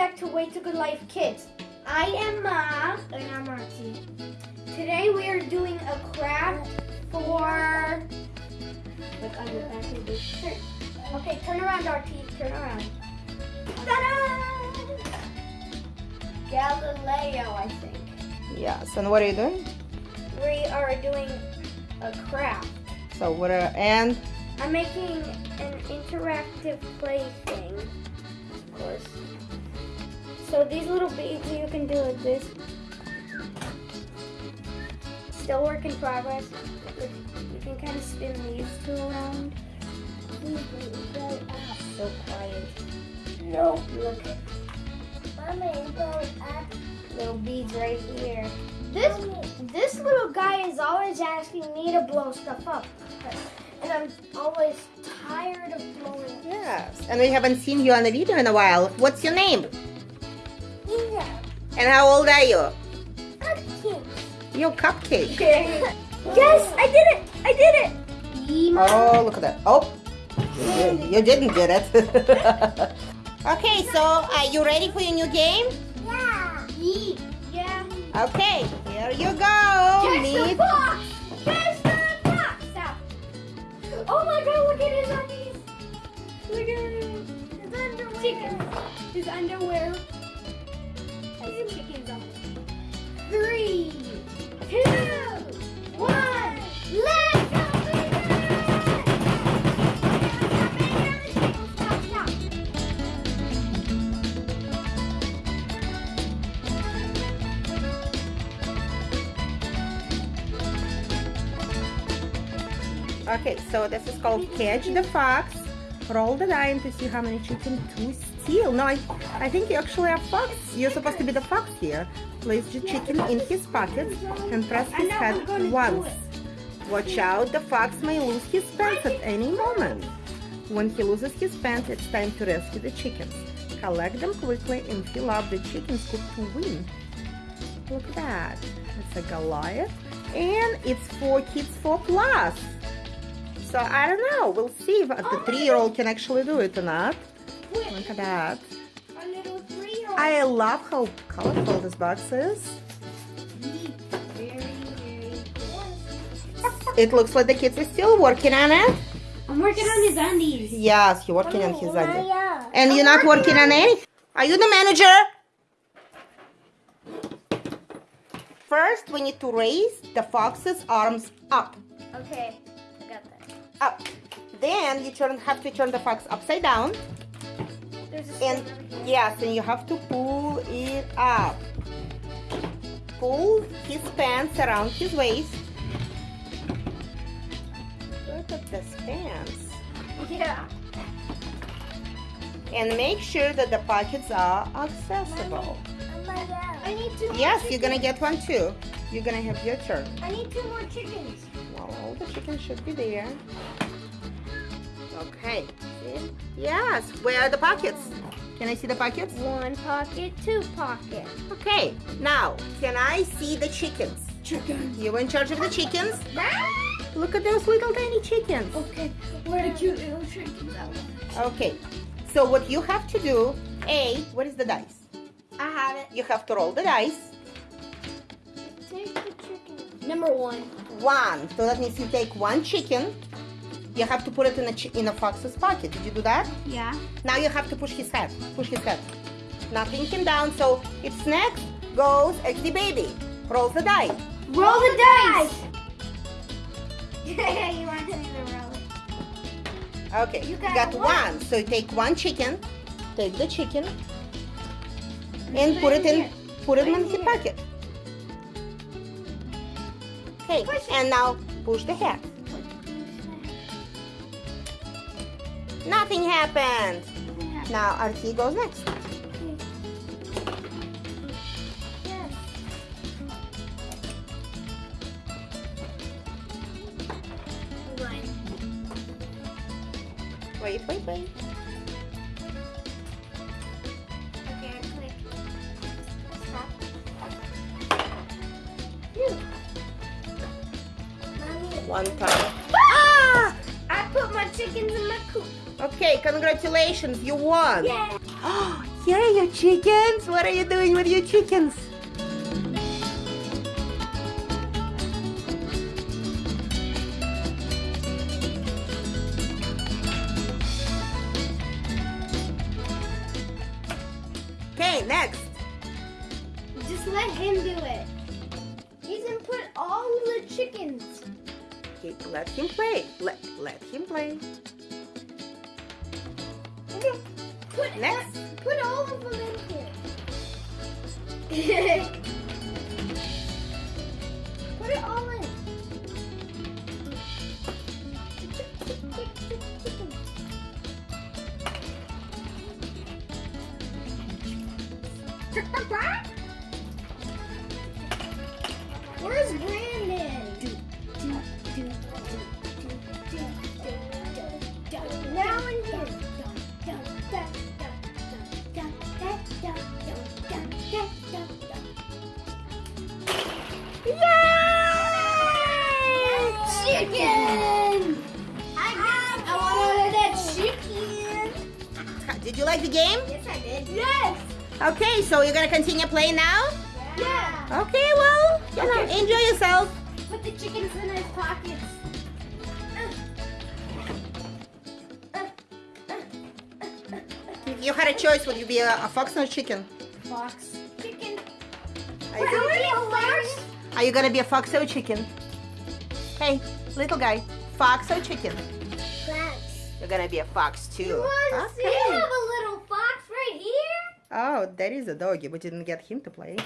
back to Way to Good Life Kids. I am Ma. And I'm Archie. Today we are doing a craft for. Look on the back of this shirt. Okay, turn around, Archie. Turn around. Ta-da! Galileo, I think. Yes, and what are you doing? We are doing a craft. So what are, and I'm making an interactive play thing, of course. So these little beads you can do like this. Still work in progress. You can kind of spin these two around. So quiet. No, look at Mommy, go up. little beads right here. This this little guy is always asking me to blow stuff up, and I'm always tired of blowing. yes, and we haven't seen you on the video in a while. What's your name? Yeah, And how old are you? cupcake. You're Cupcake. Yes, I did it! I did it! Oh, look at that. Oh, you, you didn't get it. okay, so are you ready for your new game? Yeah. Yeah. Okay, here you go. Catch the Meet. fox! The fox! Stop. Oh my god, look at his undies! Look at. His underwear. Chicken. His underwear. Has chickens on it. Three, two, one. Let's go, baby! Stop, stop. Okay, so this is called Catch the Fox. Roll the die to see how many chicken to steal. No, I, I think you actually are fox. You're supposed to be the fox here. Place the chicken in his pocket and press his head we're gonna do once. Watch out, the fox may lose his pants at any moment. When he loses his pants, it's time to rescue the chickens. Collect them quickly and fill up the chicken coop to win. Look at that. It's a Goliath. And it's for kids 4 plus. So I don't know. We'll see if the three-year-old can actually do it or not. Look at that. I love how colorful this box is. It looks like the kids are still working on it. I'm working on his undies. Yes, you're working on oh, his idea. Maya. And you're not working on any? Are you the manager? First, we need to raise the fox's arms up. Okay, I got that. Up. Then you turn, have to turn the fox upside down. There's a And string over here. yes, and you have to pull it up. Pull his pants around his waist. Look at this pants. Yeah. And make sure that the pockets are accessible. I need two Yes, you're gonna get one too. You're gonna have your turn. I need two more chickens. Well, all the chickens should be there. Okay. See? Yes. Where are the pockets? Can I see the pockets? One pocket, two pocket. Okay. Now, can I see the chickens? Chickens. You're in charge of the chickens? Look at those little tiny chickens. Okay, where are the cute little chickens? Okay. So what you have to do, A, what is the dice? I have it. You have to roll the dice. The. Number one. One. So that means you take one chicken. You have to put it in a in a fox's pocket. Did you do that? Yeah. Now you have to push his head. Push his head. Now pin him down. So it's next goes XD baby. Rolls the die. Roll the dice. you want me to roll it? Okay. You You got got, one. one. So you take one chicken. Take the chicken and Put it in put it in his pocket. Okay. And now push the head. Nothing happened. Now RT goes next. Wait, wait, wait. One time. Ah! I put my chickens in my coop. Okay, congratulations, you won. Yeah. Here are your chickens. What are you doing with your chickens? Okay, next. Just let him do it. He's gonna put all the chickens. Okay, let him play. Let let him play. Put Next. Put all of them in here. put it all in. Where's Brandon? Now in here. Yay! Chicken! I, I want that chicken. Did you like the game? Yes, I did. Yes. Okay, so you're gonna continue playing now? Yeah. Okay, well, you know, enjoy yourself. Put the chickens in his pockets. If you had a choice, would you be a, a fox or a chicken? Fox. Chicken. Are you, hilarious? are you gonna be a fox or a chicken? Hey, little guy, fox or chicken? Fox. You're gonna be a fox too. You want see? Okay. Have a little fox right here. Oh, that is a doggy. We didn't get him to play.